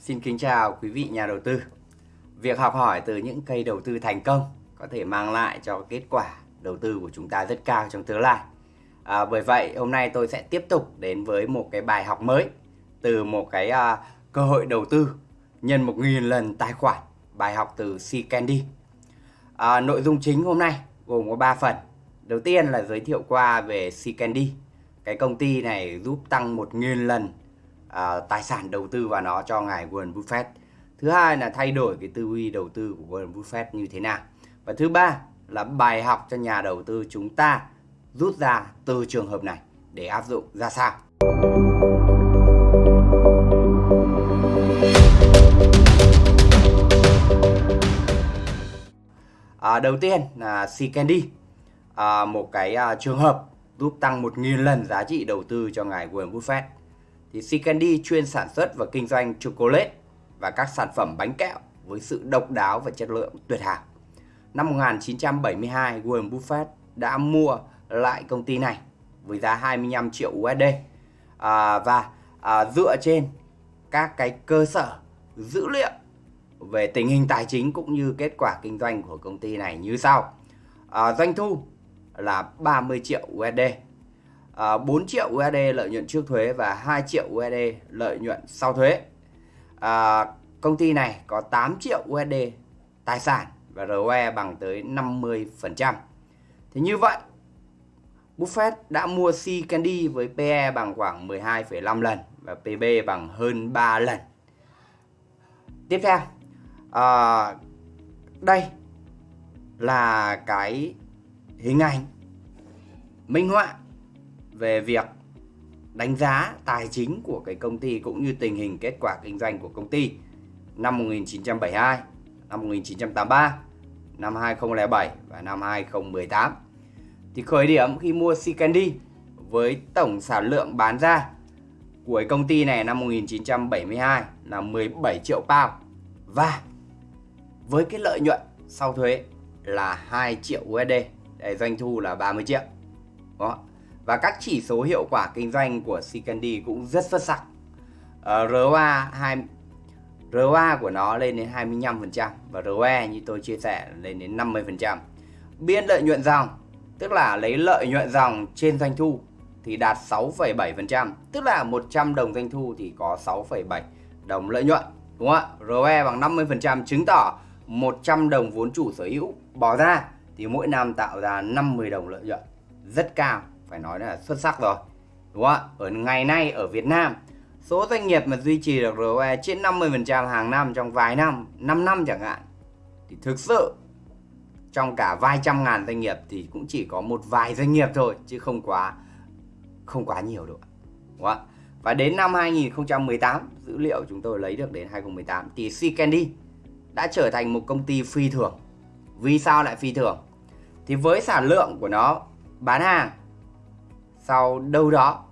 Xin kính chào quý vị nhà đầu tư. Việc học hỏi từ những cây đầu tư thành công có thể mang lại cho kết quả đầu tư của chúng ta rất cao trong tương lai. À, bởi vậy hôm nay tôi sẽ tiếp tục đến với một cái bài học mới từ một cái uh, cơ hội đầu tư nhân 1.000 lần tài khoản bài học từ C Candy. À, nội dung chính hôm nay gồm có 3 phần. Đầu tiên là giới thiệu qua về C Candy. Cái công ty này giúp tăng 1.000 lần à, tài sản đầu tư vào nó cho ngài Warren Buffett. Thứ hai là thay đổi cái tư duy đầu tư của Warren Buffett như thế nào. Và thứ ba là bài học cho nhà đầu tư chúng ta rút ra từ trường hợp này để áp dụng ra sao. À, đầu tiên là C Candy, à, một cái à, trường hợp giúp tăng 1.000 lần giá trị đầu tư cho ngài Warren Buffett thì Sea Candy chuyên sản xuất và kinh doanh chocolate và các sản phẩm bánh kẹo với sự độc đáo và chất lượng tuyệt hảo. Năm 1972, Warren Buffett đã mua lại công ty này với giá 25 triệu USD à, và à, dựa trên các cái cơ sở dữ liệu về tình hình tài chính cũng như kết quả kinh doanh của công ty này như sau. À, doanh thu là 30 triệu USD À, 4 triệu USD lợi nhuận trước thuế và 2 triệu USD lợi nhuận sau thuế. À, công ty này có 8 triệu USD tài sản và ROE bằng tới 50%. Thế như vậy, Buffett đã mua C Candy với PE bằng khoảng 12,5 lần và PB bằng hơn 3 lần. Tiếp theo, à, đây là cái hình ảnh minh họa về việc đánh giá tài chính của cái công ty cũng như tình hình kết quả kinh doanh của công ty năm 1972, năm 1983, năm 2007 và năm 2018. Thì khởi điểm khi mua Candy với tổng sản lượng bán ra của công ty này năm 1972 là 17 triệu pound và với cái lợi nhuận sau thuế là 2 triệu USD, để doanh thu là 30 triệu. Đó. Và các chỉ số hiệu quả kinh doanh của Sicandi cũng rất xuất sắc. Ờ, uh, ROA 2 ROA của nó lên đến 25% và ROE như tôi chia sẻ lên đến 50%. Biên lợi nhuận dòng, tức là lấy lợi nhuận dòng trên doanh thu thì đạt 6,7%, tức là 100 đồng doanh thu thì có 6,7 đồng lợi nhuận, đúng không ạ? ROE bằng 50% chứng tỏ 100 đồng vốn chủ sở hữu bỏ ra thì mỗi năm tạo ra 50 đồng lợi nhuận, rất cao phải nói là xuất sắc rồi, đúng không ạ? Ở ngày nay ở Việt Nam, số doanh nghiệp mà duy trì được ROE trên 50% hàng năm trong vài năm 5 năm chẳng hạn, thì thực sự trong cả vài trăm ngàn doanh nghiệp thì cũng chỉ có một vài doanh nghiệp thôi, chứ không quá không quá nhiều đâu đúng không? và đến năm 2018 dữ liệu chúng tôi lấy được đến 2018 thì Candy đã trở thành một công ty phi thường. Vì sao lại phi thường? Thì với sản lượng của nó bán hàng sau đâu đó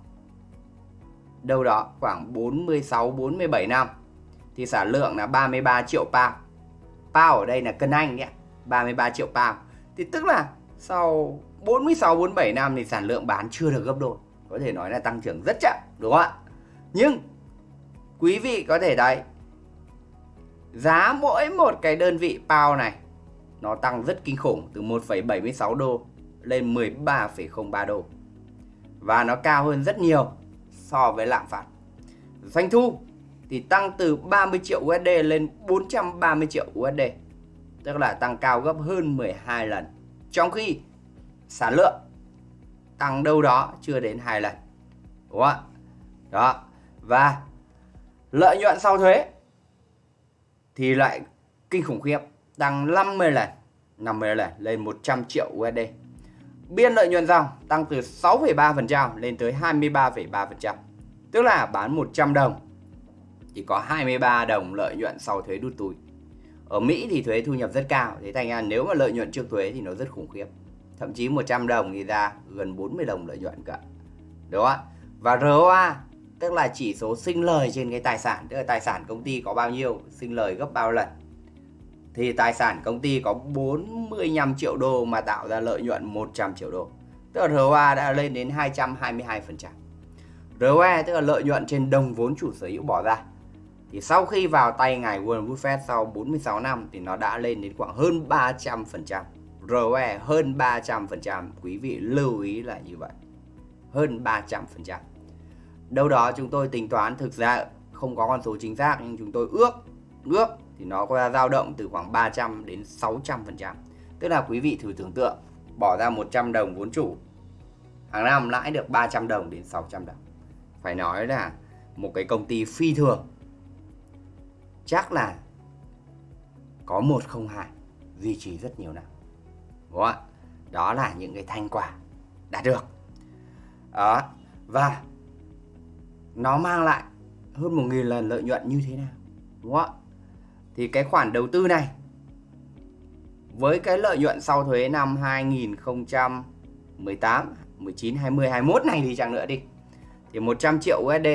đâu đó khoảng 46 47 năm thì sản lượng là 33 triệu pound. Pound ở đây là cân Anh nhé, 33 triệu pound. Thì tức là sau 46 47 năm thì sản lượng bán chưa được gấp đôi. Có thể nói là tăng trưởng rất chậm, đúng không ạ? Nhưng quý vị có thể thấy giá mỗi một cái đơn vị pound này nó tăng rất kinh khủng từ 1,76 đô lên 13,03 đô và nó cao hơn rất nhiều so với lạm phát. Doanh thu thì tăng từ 30 triệu USD lên 430 triệu USD, tức là tăng cao gấp hơn 12 lần. Trong khi sản lượng tăng đâu đó chưa đến 2 lần. Đúng không ạ? Đó. Và lợi nhuận sau thuế thì lại kinh khủng khiếp, tăng 50 lần, 50 lần lên 100 triệu USD. Biên lợi nhuận dòng tăng từ 6,3% lên tới 23,3%. Tức là bán 100 đồng chỉ có 23 đồng lợi nhuận sau thuế đút túi. Ở Mỹ thì thuế thu nhập rất cao, thế thành ra nếu mà lợi nhuận trước thuế thì nó rất khủng khiếp. Thậm chí 100 đồng thì ra gần 40 đồng lợi nhuận cả. Đúng không Và ROA tức là chỉ số sinh lời trên cái tài sản, tức là tài sản công ty có bao nhiêu, sinh lời gấp bao lần thì tài sản công ty có 45 triệu đô mà tạo ra lợi nhuận 100 triệu đô. Tức là ROA đã lên đến 222%. ROE tức là lợi nhuận trên đồng vốn chủ sở hữu bỏ ra thì sau khi vào tay ngài Warren Buffett sau 46 năm thì nó đã lên đến khoảng hơn 300%. ROE hơn 300%, quý vị lưu ý là như vậy. Hơn 300%. Đâu đó chúng tôi tính toán thực ra không có con số chính xác nhưng chúng tôi ước ước thì nó có dao động từ khoảng 300 đến 600%. Tức là quý vị thử tưởng tượng, bỏ ra 100 đồng vốn chủ, hàng năm lãi được 300 đồng đến 600 đồng. Phải nói là một cái công ty phi thường chắc là có 102 duy trì rất nhiều năm. Đúng không ạ? Đó là những cái thành quả đạt được. Đó. Và nó mang lại hơn 1.000 lần lợi nhuận như thế nào? Đúng không ạ? Thì cái khoản đầu tư này với cái lợi nhuận sau thuế năm 2018, 19, 20, 21 này thì chẳng nữa đi. Thì 100 triệu USD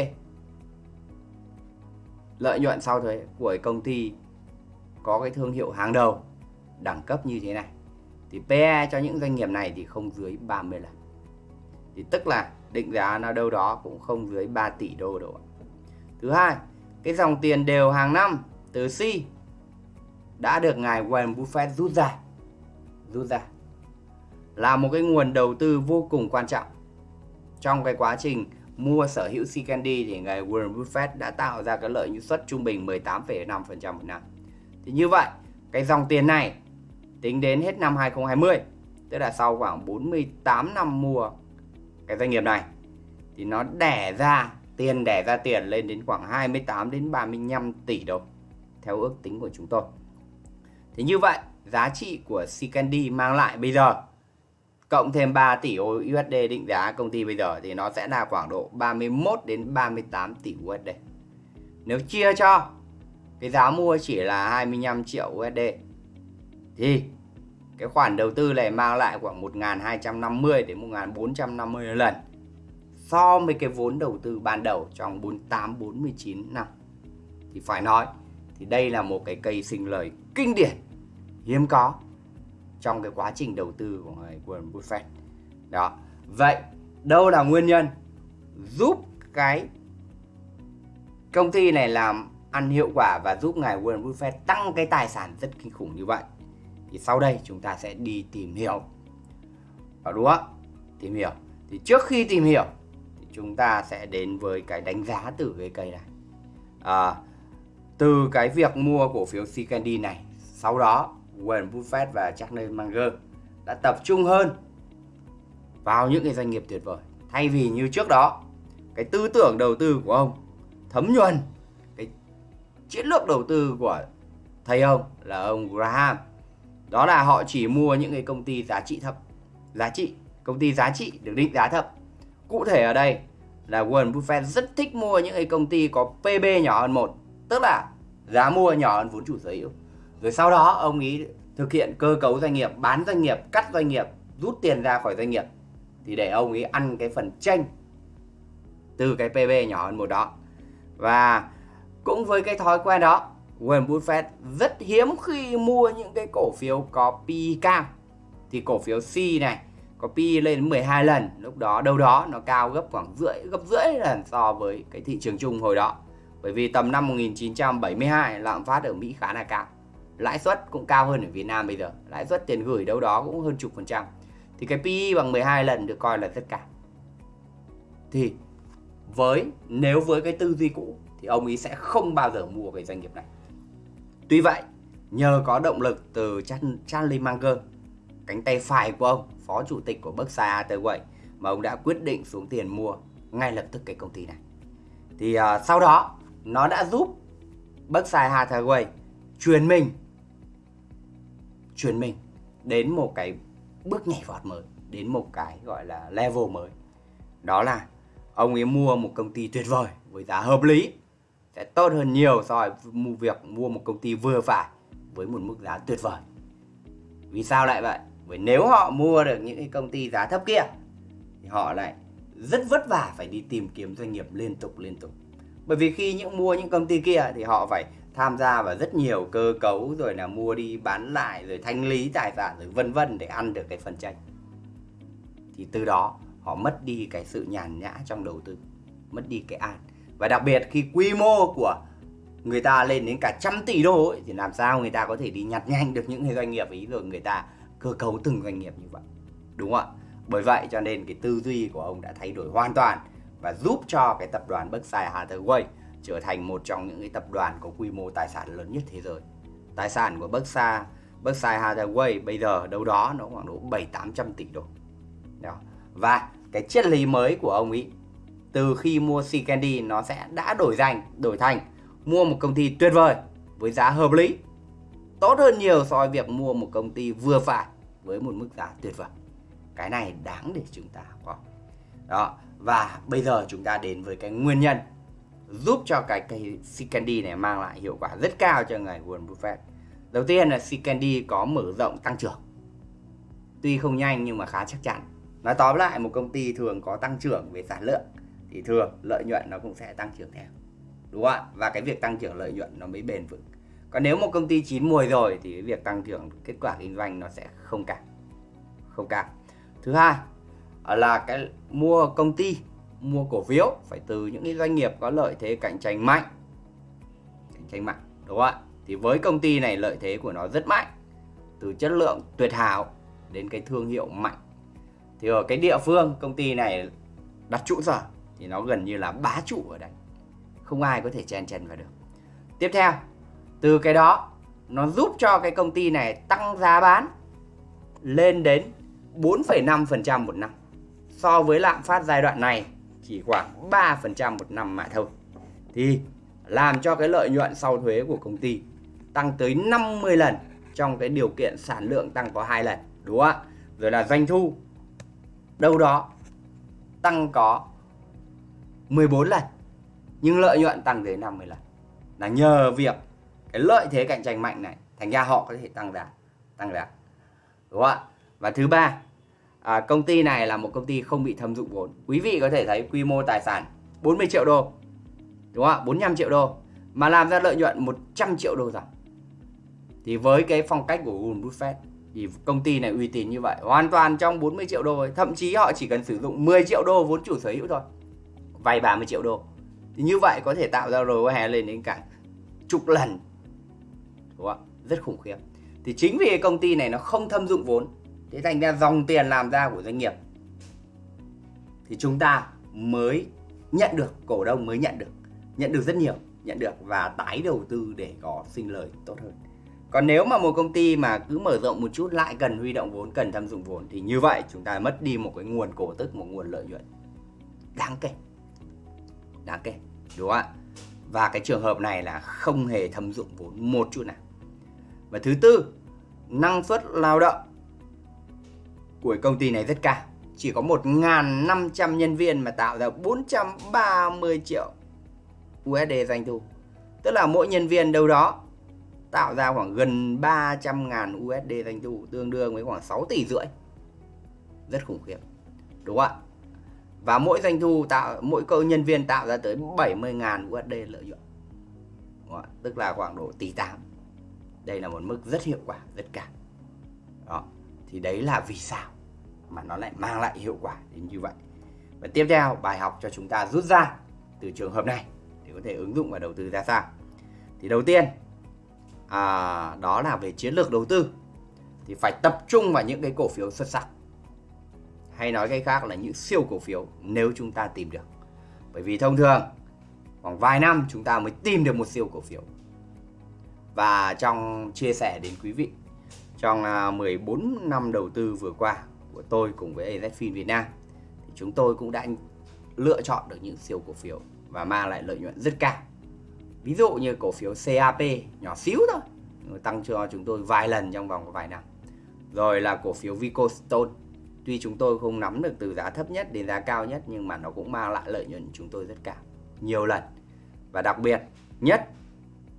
lợi nhuận sau thuế của công ty có cái thương hiệu hàng đầu đẳng cấp như thế này. Thì PE cho những doanh nghiệp này thì không dưới 30 lần. Thì tức là định giá nó đâu đó cũng không dưới 3 tỷ đô đâu thứ hai cái dòng tiền đều hàng năm từ C đã được ngài Warren Buffett rút ra rút ra là một cái nguồn đầu tư vô cùng quan trọng trong cái quá trình mua sở hữu Candy thì ngài Warren Buffett đã tạo ra cái lợi nhuận suất trung bình 18,5% một năm. Thì như vậy, cái dòng tiền này tính đến hết năm 2020, tức là sau khoảng 48 năm mua cái doanh nghiệp này thì nó đẻ ra tiền đẻ ra tiền lên đến khoảng 28 đến 35 tỷ đồng theo ước tính của chúng tôi. Thì như vậy, giá trị của Sea mang lại bây giờ cộng thêm 3 tỷ USD định giá công ty bây giờ thì nó sẽ là khoảng độ 31 đến 38 tỷ USD. Nếu chia cho cái giá mua chỉ là 25 triệu USD thì cái khoản đầu tư này mang lại khoảng 1.250 đến 1.450 lần so với cái vốn đầu tư ban đầu trong 48 49 năm. Thì phải nói thì đây là một cái cây sinh lời kinh điển hiếm có trong cái quá trình đầu tư của người Warren Buffett. Đó. Vậy đâu là nguyên nhân giúp cái công ty này làm ăn hiệu quả và giúp ngài Warren Buffett tăng cái tài sản rất kinh khủng như vậy? Thì sau đây chúng ta sẽ đi tìm hiểu. Đó đúng không? Tìm hiểu. Thì trước khi tìm hiểu thì chúng ta sẽ đến với cái đánh giá từ cái cây này. À, từ cái việc mua cổ phiếu C Candy này, sau đó Warren Buffett và Charlie Munger đã tập trung hơn vào những cái doanh nghiệp tuyệt vời. Thay vì như trước đó, cái tư tưởng đầu tư của ông, thấm nhuần cái chiến lược đầu tư của thầy ông là ông Graham. Đó là họ chỉ mua những cái công ty giá trị thấp, giá trị, công ty giá trị được định giá thấp. Cụ thể ở đây là Warren Buffett rất thích mua những cái công ty có PB nhỏ hơn một, tức là giá mua nhỏ hơn vốn chủ sở hữu rồi sau đó ông ý thực hiện cơ cấu doanh nghiệp, bán doanh nghiệp, cắt doanh nghiệp, rút tiền ra khỏi doanh nghiệp. Thì để ông ấy ăn cái phần tranh từ cái PB nhỏ hơn một đó. Và cũng với cái thói quen đó, Warren Buffett rất hiếm khi mua những cái cổ phiếu có PE cao. Thì cổ phiếu C này có PE lên đến 12 lần. Lúc đó, đâu đó nó cao gấp khoảng rưỡi, gấp rưỡi lần so với cái thị trường chung hồi đó. Bởi vì tầm năm 1972 lạm phát ở Mỹ khá là cao lãi suất cũng cao hơn ở Việt Nam bây giờ. Lãi suất tiền gửi đâu đó cũng hơn chục phần trăm. Thì cái PE bằng 12 lần được coi là rất cao thì với nếu với cái tư duy cũ thì ông ấy sẽ không bao giờ mua cái doanh nghiệp này. Tuy vậy nhờ có động lực từ Charlie Munger cánh tay phải của ông phó chủ tịch của Berkshire Hathaway mà ông đã quyết định xuống tiền mua ngay lập tức cái công ty này. Thì uh, sau đó nó đã giúp Berkshire Hathaway truyền mình chuyển mình đến một cái bước nhảy vọt mới, đến một cái gọi là level mới. Đó là ông ấy mua một công ty tuyệt vời với giá hợp lý, sẽ tốt hơn nhiều so với việc mua một công ty vừa phải với một mức giá tuyệt vời. Vì sao lại vậy? Bởi nếu họ mua được những cái công ty giá thấp kia, thì họ lại rất vất vả phải đi tìm kiếm doanh nghiệp liên tục liên tục. Bởi vì khi những mua những công ty kia thì họ phải tham gia vào rất nhiều cơ cấu rồi là mua đi bán lại rồi thanh lý tài sản rồi vân vân để ăn được cái phần tranh thì từ đó họ mất đi cái sự nhàn nhã trong đầu tư mất đi cái an. Và đặc biệt khi quy mô của người ta lên đến cả trăm tỷ đô ấy, thì làm sao người ta có thể đi nhặt nhanh được những cái doanh nghiệp ấy rồi người ta cơ cấu từng doanh nghiệp như vậy đúng không ạ? Bởi vậy cho nên cái tư duy của ông đã thay đổi hoàn toàn và giúp cho cái tập đoàn Berkshire Hathaway trở thành một trong những cái tập đoàn có quy mô tài sản lớn nhất thế giới. Tài sản của Berkshire, Berkshire Hathaway bây giờ đâu đó nó khoảng độ 7 800 tỷ đô. Đó. Và cái triết lý mới của ông ấy từ khi mua Sea Candy nó sẽ đã đổi danh, đổi thành mua một công ty tuyệt vời với giá hợp lý. Tốt hơn nhiều so với việc mua một công ty vừa phải với một mức giá tuyệt vời. Cái này đáng để chúng ta có. Đó, và bây giờ chúng ta đến với cái nguyên nhân giúp cho cái cây Sea này mang lại hiệu quả rất cao cho ngài Warren Buffett. Đầu tiên là Sea có mở rộng tăng trưởng. Tuy không nhanh nhưng mà khá chắc chắn. Nói tóm lại, một công ty thường có tăng trưởng về sản lượng thì thường lợi nhuận nó cũng sẽ tăng trưởng theo. Đúng không ạ? Và cái việc tăng trưởng lợi nhuận nó mới bền vững. Còn nếu một công ty chín mùi rồi thì cái việc tăng trưởng kết quả kinh doanh nó sẽ không cao. Không cao. Thứ hai là cái mua công ty mua cổ phiếu phải từ những cái doanh nghiệp có lợi thế cạnh tranh mạnh. Cạnh tranh mạnh đúng không ạ? Thì với công ty này lợi thế của nó rất mạnh từ chất lượng tuyệt hảo đến cái thương hiệu mạnh. Thì ở cái địa phương công ty này đặt trụ sở thì nó gần như là bá trụ ở đây. Không ai có thể chen chân vào được. Tiếp theo từ cái đó nó giúp cho cái công ty này tăng giá bán lên đến 4,5% một năm so với lạm phát giai đoạn này chỉ khoảng 3% một năm mà thôi. Thì làm cho cái lợi nhuận sau thuế của công ty tăng tới 50 lần trong cái điều kiện sản lượng tăng có hai lần, đúng không ạ? Rồi là doanh thu đâu đó tăng có 14 lần nhưng lợi nhuận tăng tới 50 lần. Là nhờ việc cái lợi thế cạnh tranh mạnh này thành ra họ có thể tăng giá, tăng giá. Đúng không ạ? Và thứ ba à, công ty này là một công ty không bị thâm dụng vốn. Quý vị có thể thấy quy mô tài sản 40 triệu đô đúng không ạ? 45 triệu đô mà làm ra lợi nhuận 100 triệu đô rồi. Thì với cái phong cách của Warren Buffett thì công ty này uy tín như vậy hoàn toàn trong 40 triệu đô thậm chí họ chỉ cần sử dụng 10 triệu đô vốn chủ sở hữu thôi vay 30 triệu đô. Thì như vậy có thể tạo ra ROE lên đến cả chục lần đúng không? rất khủng khiếp. Thì chính vì công ty này nó không thâm dụng vốn thế thành ra dòng tiền làm ra của doanh nghiệp. Thì chúng ta mới nhận được, cổ đông mới nhận được nhận được rất nhiều, nhận được và tái đầu tư để có sinh lời tốt hơn. Còn nếu mà một công ty mà cứ mở rộng một chút, lại cần huy động vốn, cần tham dụng vốn, thì như vậy chúng ta mất đi một cái nguồn cổ tức, một nguồn lợi nhuận đáng kể. Đáng kể, đúng không ạ? Và cái trường hợp này là không hề thâm dụng vốn một chút nào. Và thứ tư, năng suất lao động của công ty này rất cao. Chỉ có 1.500 nhân viên mà tạo ra 430 triệu USD doanh thu. Tức là mỗi nhân viên đâu đó tạo ra khoảng gần 300.000 USD doanh thu tương đương với khoảng 6 tỷ rưỡi. Rất khủng khiếp. Đúng không ạ? Và mỗi doanh thu tạo mỗi câu nhân viên tạo ra tới 70.000 USD lợi nhuận. Tức là khoảng độ tỷ 8. Đây là một mức rất hiệu quả, rất cao. Đó. Thì đấy là vì sao mà nó lại mang lại hiệu quả đến như vậy. Và tiếp theo bài học cho chúng ta rút ra từ trường hợp này để có thể ứng dụng vào đầu tư ra sao. Thì đầu tiên à, đó là về chiến lược đầu tư thì phải tập trung vào những cái cổ phiếu xuất sắc hay nói cách khác là những siêu cổ phiếu nếu chúng ta tìm được bởi vì thông thường khoảng vài năm chúng ta mới tìm được một siêu cổ phiếu và trong chia sẻ đến quý vị trong à, 14 năm đầu tư vừa qua của tôi cùng với AZFIN Việt Nam thì chúng tôi cũng đã lựa chọn được những siêu cổ phiếu và mang lại lợi nhuận rất cao. Ví dụ như cổ phiếu CAP nhỏ xíu thôi, tăng cho chúng tôi vài lần trong vòng vài năm. Rồi là cổ phiếu Vicostone, tuy chúng tôi không nắm được từ giá thấp nhất đến giá cao nhất nhưng mà nó cũng mang lại lợi nhuận chúng tôi rất cao, nhiều lần. Và đặc biệt nhất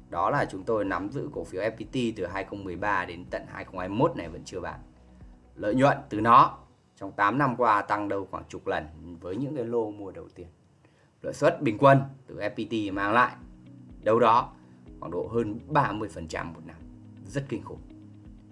đó là chúng tôi nắm giữ cổ phiếu FPT từ 2013 đến tận 2021 này vẫn chưa bán lợi nhuận từ nó trong 8 năm qua tăng đâu khoảng chục lần với những cái lô mua đầu tiên. Lợi suất bình quân từ FPT mang lại đâu đó khoảng độ hơn 30% một năm. Rất kinh khủng.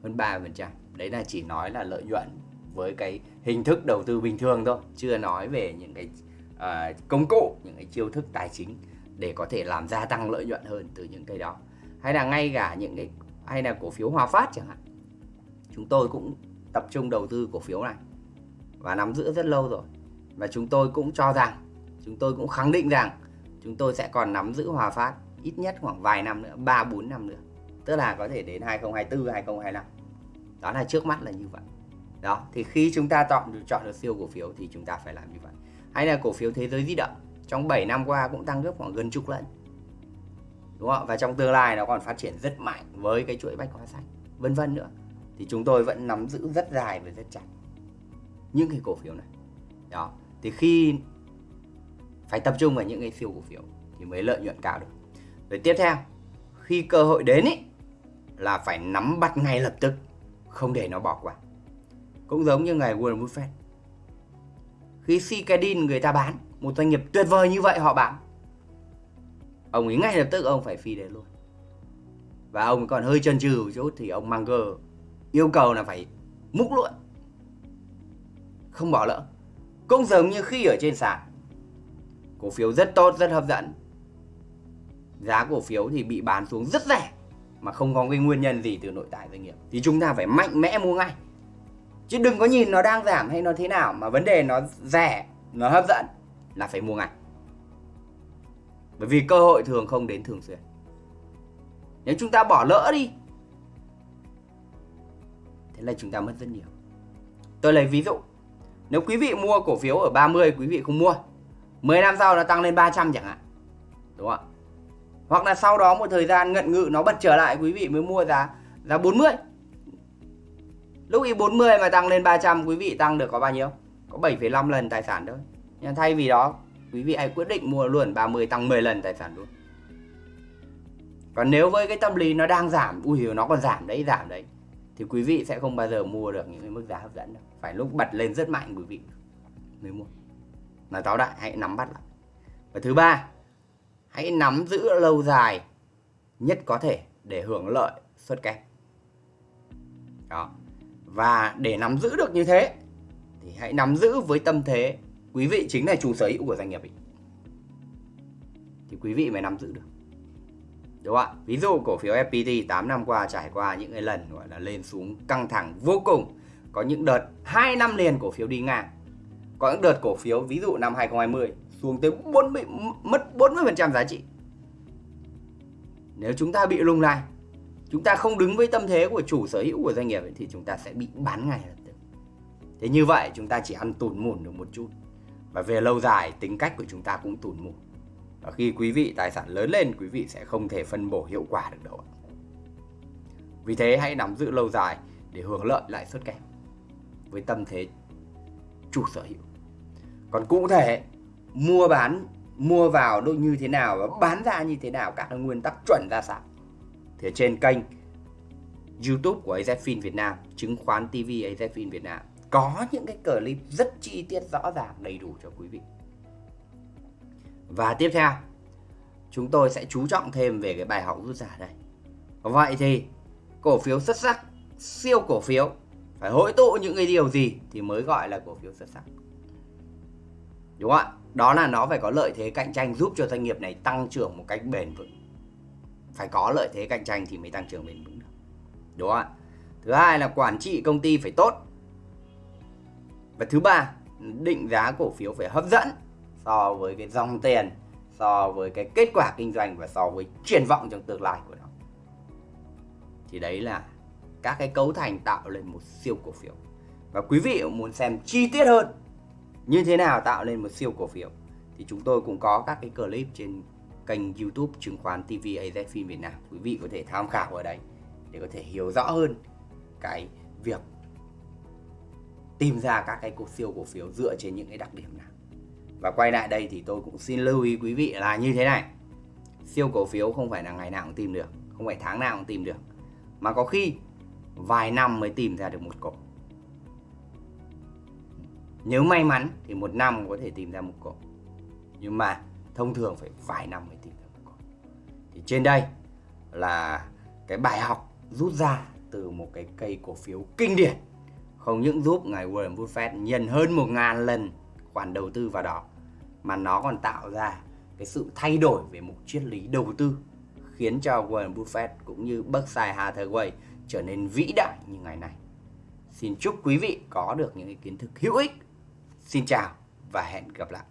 Hơn 30%. Đấy là chỉ nói là lợi nhuận với cái hình thức đầu tư bình thường thôi, chưa nói về những cái uh, công cụ, những cái chiêu thức tài chính để có thể làm gia tăng lợi nhuận hơn từ những cái đó hay là ngay cả những cái hay là cổ phiếu Hòa Phát chẳng hạn chúng tôi cũng tập trung đầu tư cổ phiếu này và nắm giữ rất lâu rồi. Và chúng tôi cũng cho rằng, chúng tôi cũng khẳng định rằng chúng tôi sẽ còn nắm giữ Hòa Phát ít nhất khoảng vài năm nữa 3 4 năm nữa. Tức là có thể đến 2024 2025 đó là trước mắt là như vậy. Đó, thì khi chúng ta chọn chọn được siêu cổ phiếu thì chúng ta phải làm như vậy. Hay là cổ phiếu thế giới di động, trong 7 năm qua cũng tăng gấp khoảng gần chục lần. Đúng không và trong tương lai nó còn phát triển rất mạnh với cái chuỗi bách hóa xanh vân vân nữa thì chúng tôi vẫn nắm giữ rất dài và rất chặt những cái cổ phiếu này. Đó. Thì khi phải tập trung vào những cái siêu cổ phiếu thì mới lợi nhuận cao được. Rồi tiếp theo khi cơ hội đến ý, là phải nắm bắt ngay lập tức không để nó bỏ qua. Cũng giống như ngày Warren Buffett. Khi Cicadin người ta bán một doanh nghiệp tuyệt vời như vậy họ bán ông ấy ngay lập tức ông phải phi đến luôn. Và ông còn hơi chần chừ một chút thì ông Munger yêu cầu là phải múc luôn không bỏ lỡ. Cũng giống như khi ở trên sàn. Cổ phiếu rất tốt, rất hấp dẫn. Giá cổ phiếu thì bị bán xuống rất rẻ, mà không có cái nguyên nhân gì từ nội tại doanh nghiệp. Thì chúng ta phải mạnh mẽ mua ngay. Chứ đừng có nhìn nó đang giảm hay nó thế nào, mà vấn đề nó rẻ, nó hấp dẫn là phải mua ngay. Bởi vì cơ hội thường không đến thường xuyên. Nếu chúng ta bỏ lỡ đi thế là chúng ta mất rất nhiều. Tôi lấy ví dụ. Nếu quý vị mua cổ phiếu ở 30 quý vị không mua. 10 năm sau nó tăng lên 300 chẳng hạn. Đúng không ạ? Hoặc là sau đó một thời gian ngận ngự nó bật trở lại quý vị mới mua giá giá 40 lúc ý 40 mà tăng lên 300 quý vị tăng được có bao nhiêu? Có 7,5 lần tài sản thôi. Nhưng thay vì đó quý vị hãy quyết định mua luôn 30 tăng 10 lần tài sản luôn. Còn nếu với cái tâm lý nó đang giảm ui nó còn giảm đấy giảm đấy thì quý vị sẽ không bao giờ mua được những cái mức giá hấp dẫn đâu. Phải lúc bật lên rất mạnh quý vị mới mua. Nói táo đại, hãy nắm bắt lại. Và thứ ba, hãy nắm giữ lâu dài nhất có thể để hưởng lợi suất kép đó. Và để nắm giữ được như thế, thì hãy nắm giữ với tâm thế quý vị chính là chủ sở hữu của doanh nghiệp ấy. thì quý vị mới nắm giữ được đúng không ạ? Ví dụ cổ phiếu FPT 8 năm qua trải qua những cái lần gọi là lên xuống căng thẳng vô cùng. Có những đợt 2 năm liền cổ phiếu đi ngang. Có những đợt cổ phiếu ví dụ năm 2020 xuống tới 40 mất 40% giá trị. Nếu chúng ta bị lung lay chúng ta không đứng với tâm thế của chủ sở hữu của doanh nghiệp ấy, thì chúng ta sẽ bị bán ngay lập tức. Thế như vậy chúng ta chỉ ăn tùn mùn được một chút. Và về lâu dài tính cách của chúng ta cũng tùn mùn và khi quý vị tài sản lớn lên, quý vị sẽ không thể phân bổ hiệu quả được đâu vì thế hãy nắm giữ lâu dài để hưởng lợi lãi suất kép với tâm thế chủ sở hữu. Còn cụ thể, mua bán, mua vào đâu như thế nào và bán ra như thế nào, các nguyên tắc chuẩn ra sao? Thì trên kênh YouTube của AZFIN Việt Nam, chứng khoán TV AZFIN Việt Nam, có những cái clip rất chi tiết, rõ ràng, đầy đủ cho quý vị và tiếp theo, chúng tôi sẽ chú trọng thêm về cái bài học rút ra đây. Vậy thì, cổ phiếu xuất sắc, siêu cổ phiếu, phải hội tụ những cái điều gì thì mới gọi là cổ phiếu xuất sắc? Đúng không ạ? Đó là nó phải có lợi thế cạnh tranh giúp cho doanh nghiệp này tăng trưởng một cách bền vững. Phải có lợi thế cạnh tranh thì mới tăng trưởng bền vững được. Đúng không ạ? Thứ hai là quản trị công ty phải tốt. Và thứ ba, định giá cổ phiếu phải hấp dẫn so với cái dòng tiền, so với cái kết quả kinh doanh và so với triển vọng trong tương lai của nó. Thì đấy là các cái cấu thành tạo lên một siêu cổ phiếu. Và quý vị muốn xem chi tiết hơn như thế nào tạo nên một siêu cổ phiếu, thì chúng tôi cũng có các cái clip trên kênh YouTube chứng khoán TV AZFIN Việt Nam. Quý vị có thể tham khảo ở đấy để có thể hiểu rõ hơn cái việc tìm ra các cái cổ siêu cổ phiếu dựa trên những cái đặc điểm nào và quay lại đây thì tôi cũng xin lưu ý quý vị là như thế này. Siêu cổ phiếu không phải là ngày nào cũng tìm được, không phải tháng nào cũng tìm được. Mà có khi vài năm mới tìm ra được một cổ. Nếu may mắn thì một năm có thể tìm ra một cổ. Nhưng mà thông thường phải vài năm mới tìm ra một cổ. Thì trên đây là cái bài học rút ra từ một cái cây cổ phiếu kinh điển. Không những giúp ngài Warren Buffett nhận hơn một ngàn lần khoản đầu tư vào đó mà nó còn tạo ra cái sự thay đổi về một triết lý đầu tư, khiến cho Warren Buffett cũng như Berkshire Hathaway trở nên vĩ đại như ngày nay. Xin chúc quý vị có được những kiến thức hữu ích. Xin chào và hẹn gặp lại.